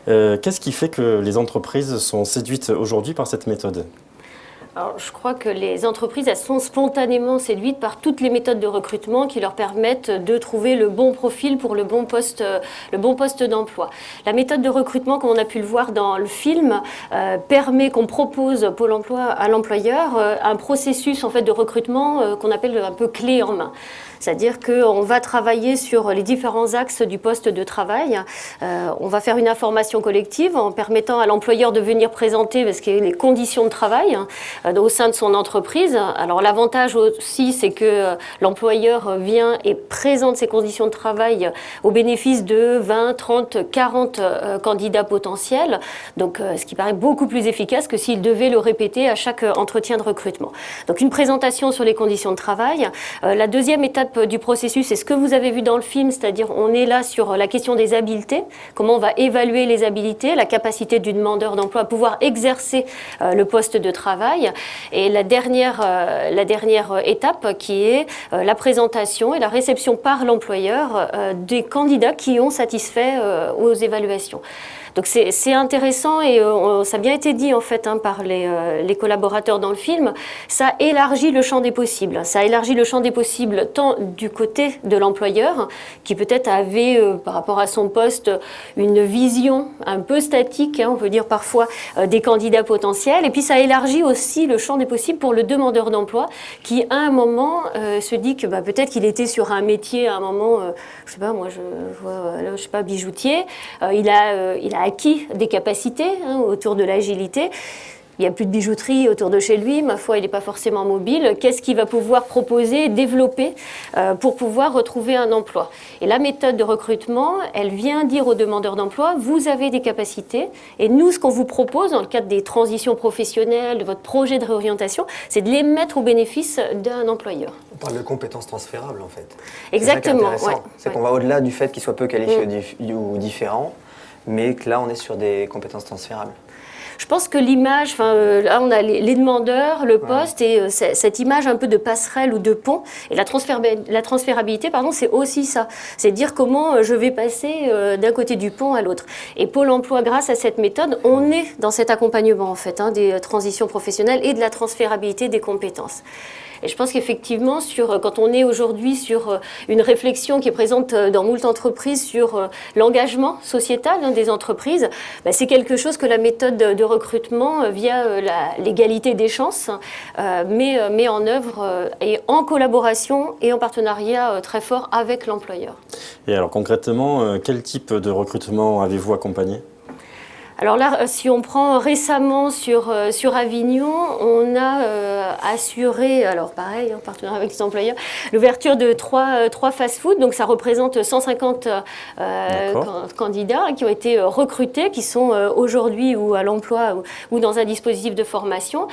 Euh, Qu'est-ce qui fait que les entreprises sont séduites aujourd'hui par cette méthode? Alors, je crois que les entreprises, elles sont spontanément séduites par toutes les méthodes de recrutement qui leur permettent de trouver le bon profil pour le bon poste, le bon poste d'emploi. La méthode de recrutement, comme on a pu le voir dans le film, euh, permet qu'on propose Pôle emploi à l'employeur euh, un processus en fait de recrutement euh, qu'on appelle un peu clé en main. C'est-à-dire qu'on va travailler sur les différents axes du poste de travail. On va faire une information collective en permettant à l'employeur de venir présenter parce que les conditions de travail hein, au sein de son entreprise. Alors l'avantage aussi, c'est que euh, l'employeur vient et présente ses conditions de travail au bénéfice de 20, 30, 40 euh, candidats potentiels. Donc, euh, ce qui paraît beaucoup plus efficace que s'il devait le répéter à chaque euh, entretien de recrutement. Donc, une présentation sur les conditions de travail. Euh, la deuxième étape du processus, c'est ce que vous avez vu dans le film, c'est-à-dire on est là sur la question des habiletés, comment on va évaluer les habiletés, la capacité du demandeur d'emploi à pouvoir exercer euh, le poste de travail. Et la dernière, euh, la dernière étape qui est euh, la présentation et la réception par l'employeur euh, des candidats qui ont satisfait aux évaluations. Donc c'est intéressant et euh, ça a bien été dit en fait hein, par les, euh, les, collaborateurs dans le film, ça élargit le champ des possibles. Ça élargit le champ des possibles tant du côté de l'employeur, qui peut-être avait euh, par rapport à son poste une vision un peu statique, hein, on peut dire parfois, des candidats potentiels, et puis ça élargit aussi le champ des possibles pour le demandeur d'emploi, qui à un moment se dit que bah, peut-être qu'il était sur un métier à un moment, je sais pas, moi je vois, je sais pas, bijoutier, il a acquis des capacités hein, autour de l'agilité. Il n'y a plus de bijouterie autour de chez lui, ma foi, il n'est pas forcément mobile. Qu'est-ce qu'il va pouvoir proposer, développer euh, pour pouvoir retrouver un emploi? Et la méthode de recrutement, elle vient dire aux demandeurs d'emploi, vous avez des capacités, et nous, ce qu'on vous propose dans le cadre des transitions professionnelles, de votre projet de réorientation, c'est de les mettre au bénéfice d'un employeur. On parle de compétences transférables, en fait. Exactement. C'est qu'on va au-delà du fait qu'il soit peu qualifié mm. ou différent mais que là, on est sur des compétences transférables. Je pense que l'image, enfin, euh, là on a les, demandeurs, le poste et euh, cette image un peu de passerelle ou de pont. Et la, la transférabilité, pardon, c'est aussi ça. C'est dire comment euh, je vais passer d'un côté du pont à l'autre. Et Pôle Emploi, grâce à cette méthode, on est dans cet accompagnement en fait hein, des transitions professionnelles et de la transférabilité des compétences. Et je pense qu'effectivement, sur, quand on est aujourd'hui sur euh, une réflexion qui est présente euh, dans moult entreprises sur euh, l'engagement sociétal hein, des entreprises, bah, c'est quelque chose que la méthode de recrutement via l'égalité des chances met, met, en œuvre et en collaboration et en partenariat très fort avec l'employeur. Et alors concrètement, quel type de recrutement avez-vous accompagné? Alors là, euh, si on prend récemment sur, euh, sur Avignon, on a euh, assuré, alors pareil, en partenariat avec les employeurs, l'ouverture de trois, trois fast-food. Donc ça représente 150 candidats qui ont été recrutés, qui sont aujourd'hui ou à l'emploi ou, dans un dispositif de formation.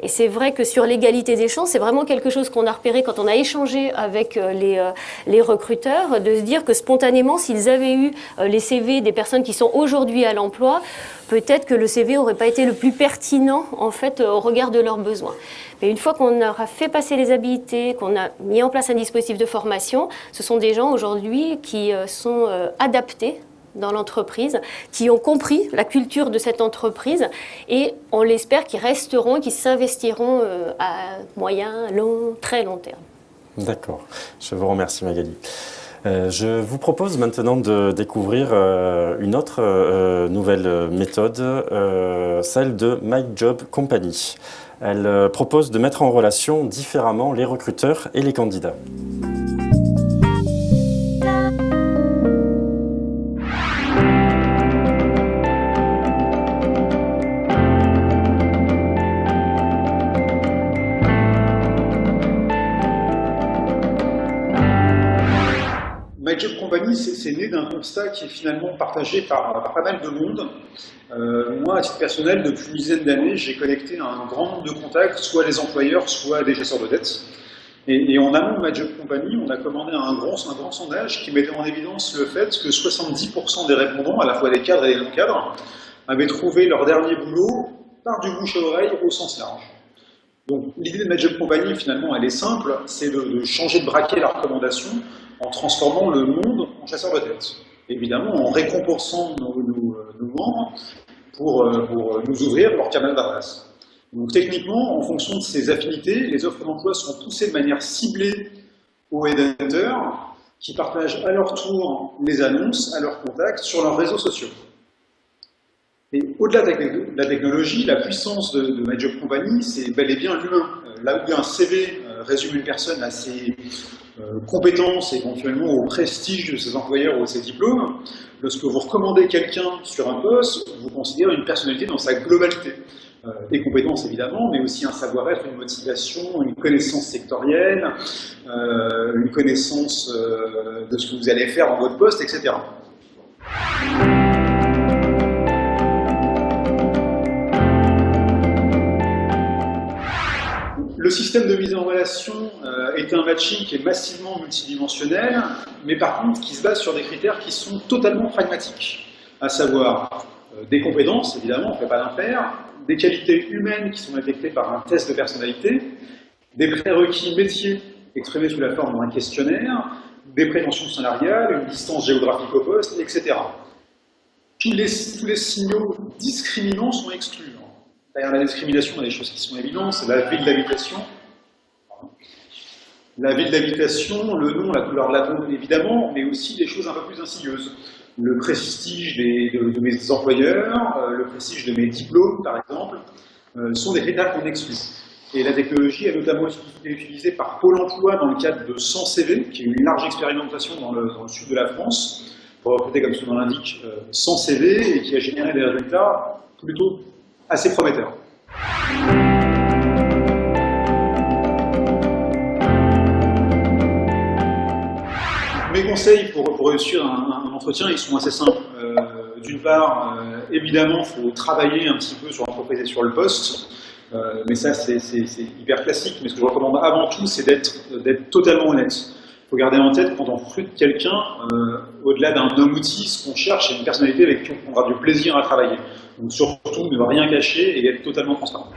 Et c'est vrai que sur l'égalité des chances, c'est vraiment quelque chose qu'on a repéré quand on a échangé avec les, les recruteurs, de se dire que spontanément, s'ils avaient eu les CV des personnes qui sont aujourd'hui à l'emploi, peut-être que le CV n'aurait pas été le plus pertinent en fait au regard de leurs besoins. Mais une fois qu'on aura fait passer les habilités, qu'on a mis en place un dispositif de formation, ce sont des gens aujourd'hui qui euh, sont euh, adaptés dans l'entreprise, qui ont compris la culture de cette entreprise et on l'espère qu'ils resteront, qu'ils s'investiront euh, à moyen, long, très long terme. D'accord. Je vous remercie Magali. Euh, je vous propose maintenant de découvrir euh, une autre euh, nouvelle méthode, celle de My Job Company. Elle propose de mettre en relation différemment les recruteurs et les candidats. C'est né d'un constat qui est finalement partagé par, pas mal de monde. Euh, moi, à titre personnel, depuis une dizaine d'années, j'ai connecté un grand nombre de contacts, soit les employeurs, soit des chasseurs de dettes. Et, en amont de ma job company, on a commandé un grand, un grand sondage qui mettait en évidence le fait que 70% des répondants, à la fois des cadres et des non-cadres, avaient trouvé leur dernier boulot par du bouche à oreille au sens large. Donc l'idée de ma job finalement, elle est simple, c'est de, changer de braquet la recommandation en transformant le monde en chasseur de tête. Évidemment, en récompensant nos, membres pour, euh, pour, nous ouvrir leur canal d'adresse. Donc techniquement, en fonction de ces affinités, les offres d'emploi sont poussées de manière ciblée aux headhunters qui partagent à leur tour les annonces à leurs contacts sur leurs réseaux sociaux. Et au-delà de la technologie, la puissance de, de My Company, c'est bel et bien l'humain. Euh, là où un CV euh, résume une personne à ses euh, compétences, éventuellement au prestige de ses employeurs ou de ses diplômes, lorsque vous recommandez quelqu'un sur un poste, vous considérez une personnalité dans sa globalité. Euh, des compétences évidemment, mais aussi un savoir-être, une motivation, une connaissance sectorielle, euh, une connaissance de ce que vous allez faire dans votre poste, etc. Le système de mise en relation euh, est un matching qui est massivement multidimensionnel, mais par contre qui se base sur des critères qui sont totalement pragmatiques, à savoir euh, des compétences, évidemment, on ne fait pas d'impair, des qualités humaines qui sont détectées par un test de personnalité, des prérequis métiers exprimés sous la forme d'un questionnaire, des prétentions salariales, une distance géographique au poste, etc. tous les, tous les signaux discriminants sont exclus. Derrière la discrimination, il y a des choses qui sont évidentes, c'est la ville d'habitation. La ville d'habitation, le nom, la couleur de la peau, évidemment, mais aussi des choses un peu plus insidieuses. Le prestige des, de, mes employeurs, euh, le prestige de mes diplômes, par exemple, euh, sont des critères qu'on exclut. Et la technologie est notamment été utilisée par Pôle emploi dans le cadre de 100 CV, qui est une large expérimentation dans le, dans le sud de la France, pour recruter, comme son nom l'indique, 100 euh, CV, et qui a généré des résultats plutôt assez prometteur. Mes conseils pour, réussir un, entretien, ils sont assez simples. Euh, d'une part, euh, évidemment, il faut travailler un petit peu sur l'entreprise et sur le poste. Euh, mais ça, c'est hyper classique. Mais ce que je recommande avant tout, c'est d'être totalement honnête. Il faut garder en tête, quand on recrute quelqu'un, au-delà d'un homme outil, ce qu'on cherche, c'est une personnalité avec qui on prendra du plaisir à travailler. Donc surtout, ne rien cacher et être totalement transparent.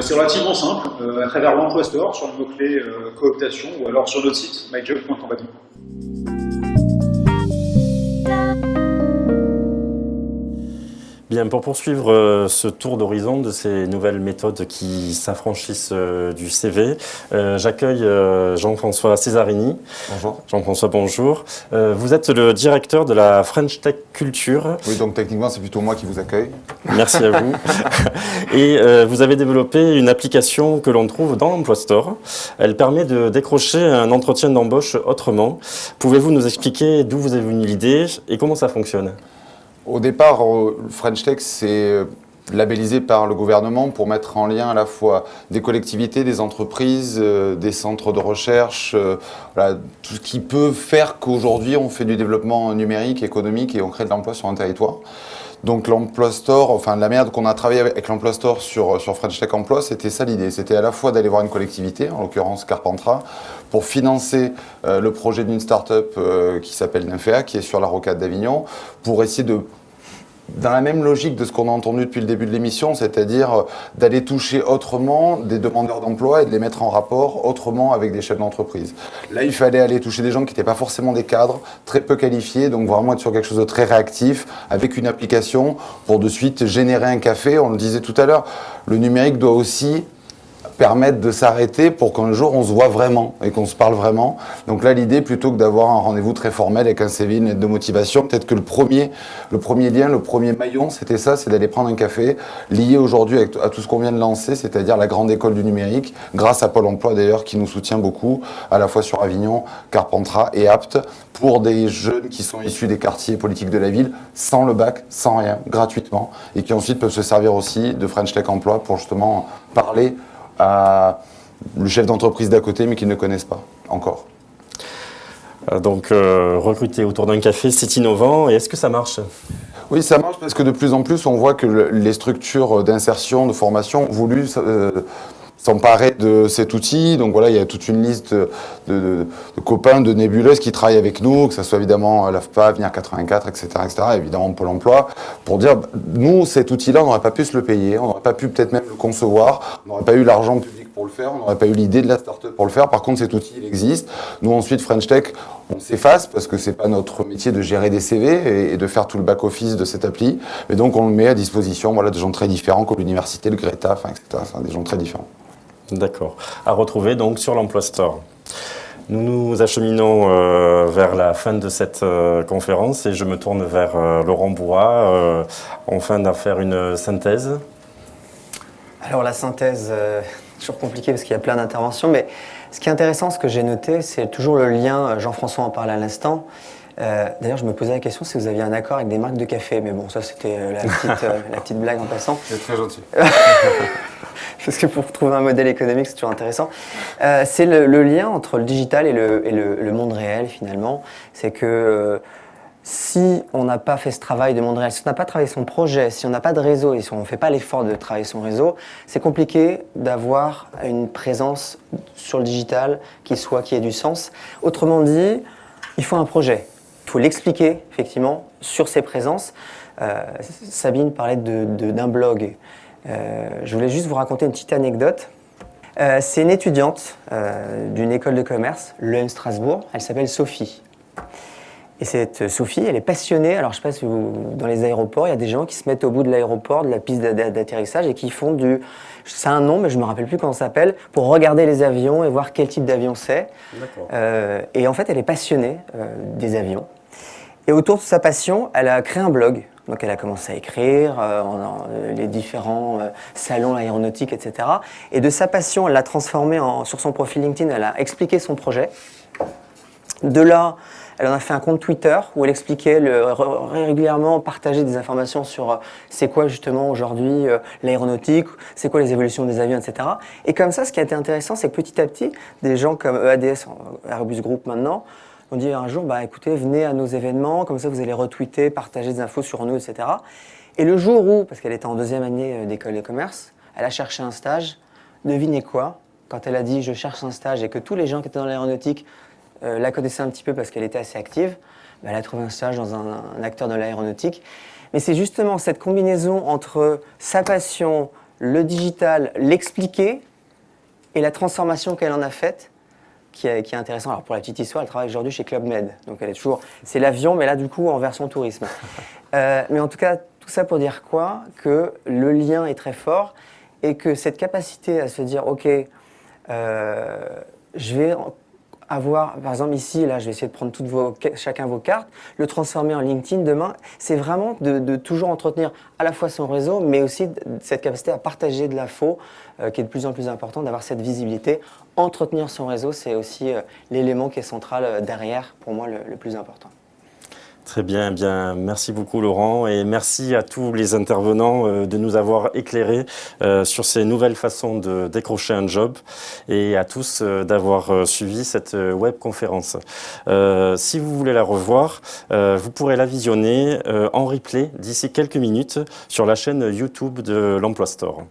C'est relativement simple, euh, à travers l'emploi store sur le mot-clé euh, cooptation ou alors sur notre site myjob.company. Bien, pour poursuivre euh, ce tour d'horizon de ces nouvelles méthodes qui s'affranchissent euh, du CV, euh, j'accueille Jean-François Cesarini. Bonjour. Jean-François, bonjour. vous êtes le directeur de la French Tech Culture. Oui, donc techniquement, c'est plutôt moi qui vous accueille. Merci à vous. Et vous avez développé une application que l'on trouve dans l'Emploi Store. Elle permet de décrocher un entretien d'embauche autrement. Pouvez-vous nous expliquer d'où vous avez venu l'idée et comment ça fonctionne? Au départ, French Tech, c'est euh, labellisé par le gouvernement pour mettre en lien à la fois des collectivités, des entreprises, euh, des centres de recherche, euh, tout ce qui peut faire qu'aujourd'hui on fait du développement numérique, économique et on crée de l'emploi sur un territoire. Donc l'Emploi Store, enfin la merde qu'on a travaillé avec l'Emploi Store sur, sur French Tech Emploi, c'était ça l'idée. C'était à la fois d'aller voir une collectivité, en l'occurrence Carpentras, pour financer le projet d'une start-up qui s'appelle Nymphéa, qui est sur la rocade d'Avignon, pour essayer de dans la même logique de ce qu'on a entendu depuis le début de l'émission, c'est-à-dire euh, d'aller toucher autrement des demandeurs d'emploi et de les mettre en rapport autrement avec des chefs d'entreprise. Là, il fallait aller toucher des gens qui n'étaient pas forcément des cadres, très peu qualifiés, donc vraiment être sur quelque chose de très réactif, avec une application pour de suite générer un café. On le disait tout à l'heure, le numérique doit aussi permettre de s'arrêter pour qu'un jour on se voit vraiment et qu'on se parle vraiment. Donc là, l'idée, plutôt que d'avoir un rendez-vous très formel avec un CV, une lettre de motivation, peut-être que le premier, le premier lien, le premier maillon, c'était ça, c'est d'aller prendre un café, lié aujourd'hui à tout ce qu'on vient de lancer, c'est-à-dire la grande école du numérique, grâce à Pôle emploi d'ailleurs, qui nous soutient beaucoup, à la fois sur Avignon, Carpentras et Apt, pour des jeunes qui sont issus des quartiers politiques de la ville, sans le bac, sans rien, gratuitement, et qui ensuite peuvent se servir aussi de French Tech Emploi pour justement parler à le chef d'entreprise d'à côté, mais qu'ils ne connaissent pas encore. Euh, donc, euh, recruter autour d'un café, c'est innovant. Et est-ce que ça marche? Oui, ça marche parce que de plus en plus, on voit que les structures d'insertion, de formation voulu euh, s'emparer de cet outil. Donc voilà, il y a toute une liste de, copains, de nébuleuses qui travaillent avec nous, que ce soit évidemment l'AFPA, Venir 84, etc., etc., évidemment Pôle emploi, pour dire, nous, cet outil-là, on n'aurait pas pu se le payer, on n'aurait pas pu peut-être même le concevoir, on n'aurait pas eu l'argent public pour le faire, on n'aurait pas eu l'idée de la start-up pour le faire. Par contre, cet outil, il existe. Nous, ensuite, French Tech, on s'efface parce que c'est pas notre métier de gérer des CV et, de faire tout le back-office de cette appli. Mais donc, on le met à disposition voilà, de gens très différents comme l'université, le Greta, etc. des gens très différents. D'accord. À retrouver donc sur l'Emploi Store. Nous nous acheminons euh, vers la fin de cette euh, conférence et je me tourne vers euh, Laurent Bois, enfin d'en faire une synthèse. Alors la synthèse, toujours compliqué parce qu'il y a plein d'interventions, mais ce qui est intéressant, ce que j'ai noté, c'est toujours le lien, Jean-François en parlait à l'instant, D'ailleurs, je me posais la question si vous aviez un accord avec des marques de café, mais bon, ça c'était la, la, petite blague en passant. C'est très gentil. parce que pour trouver un modèle économique, c'est toujours intéressant. Euh, c'est le, lien entre le digital et le, monde réel, finalement. C'est que euh, si on n'a pas fait ce travail de monde réel, si on n'a pas travaillé son projet, si on n'a pas de réseau et si on ne fait pas l'effort de travailler son réseau, c'est compliqué d'avoir une présence sur le digital qui soit, qui ait du sens. Autrement dit, il faut un projet. Il faut l'expliquer, effectivement, sur ses présences. Euh, Sabine parlait d'un blog. Euh, je voulais juste vous raconter une petite anecdote. Euh, c'est une étudiante d'une école de commerce, l'EM Strasbourg. Elle s'appelle Sophie. Et cette Sophie, elle est passionnée. Alors, je ne sais pas si vous, dans les aéroports, il y a des gens qui se mettent au bout de l'aéroport, de la piste d'atterrissage, et qui font du. C'est un nom, mais je ne me rappelle plus comment ça s'appelle, pour regarder les avions et voir quel type d'avion c'est. Euh, et en fait, elle est passionnée euh, des avions. Et autour de sa passion, elle a créé un blog. Donc, elle a commencé à écrire euh, en, les différents salons aéronautiques, etc. Et de sa passion, elle l'a transformé sur son profil LinkedIn. Elle a expliqué son projet. De là, elle en a fait un compte Twitter où elle expliquait régulièrement partager des informations sur euh, c'est quoi justement aujourd'hui euh, l'aéronautique, c'est quoi les évolutions des avions, etc. Et comme ça, ce qui a été intéressant, c'est que petit à petit, des gens comme EADS, Airbus Group maintenant, ont dit un jour, bah écoutez, venez à nos événements, comme ça vous allez retweeter, partager des infos sur nous, etc. Et le jour où, parce qu'elle était en deuxième année euh, d'école de commerce, elle a cherché un stage, devinez quoi Quand elle a dit je cherche un stage et que tous les gens qui étaient dans l'aéronautique euh, la connaissait un petit peu parce qu'elle était assez active. elle a trouvé un stage dans un, acteur de l'aéronautique. Mais c'est justement cette combinaison entre sa passion, le digital, l'expliquer et la transformation qu'elle en a faite qui est, qui est intéressant. Alors pour la petite histoire, elle travaille aujourd'hui chez Club Med. Donc elle est toujours, c'est l'avion, mais là du coup en version tourisme. Euh, mais en tout cas, tout ça pour dire quoi? Que le lien est très fort et que cette capacité à se dire, ok, euh, je vais avoir, par exemple ici, là je vais essayer de prendre toutes vos, chacun vos cartes, le transformer en LinkedIn demain, c'est vraiment de, toujours entretenir à la fois son réseau, mais aussi cette capacité à partager de l'info qui est de plus en plus important, d'avoir cette visibilité. Entretenir son réseau, c'est aussi euh, l'élément qui est central euh, derrière, pour moi, le plus important. Très bien, eh bien, merci beaucoup Laurent et merci à tous les intervenants euh, de nous avoir éclairés euh, sur ces nouvelles façons de décrocher un job et à tous euh, d'avoir suivi cette web conférence. si vous voulez la revoir, vous pourrez la visionner en replay d'ici quelques minutes sur la chaîne YouTube de l'Emploi Store.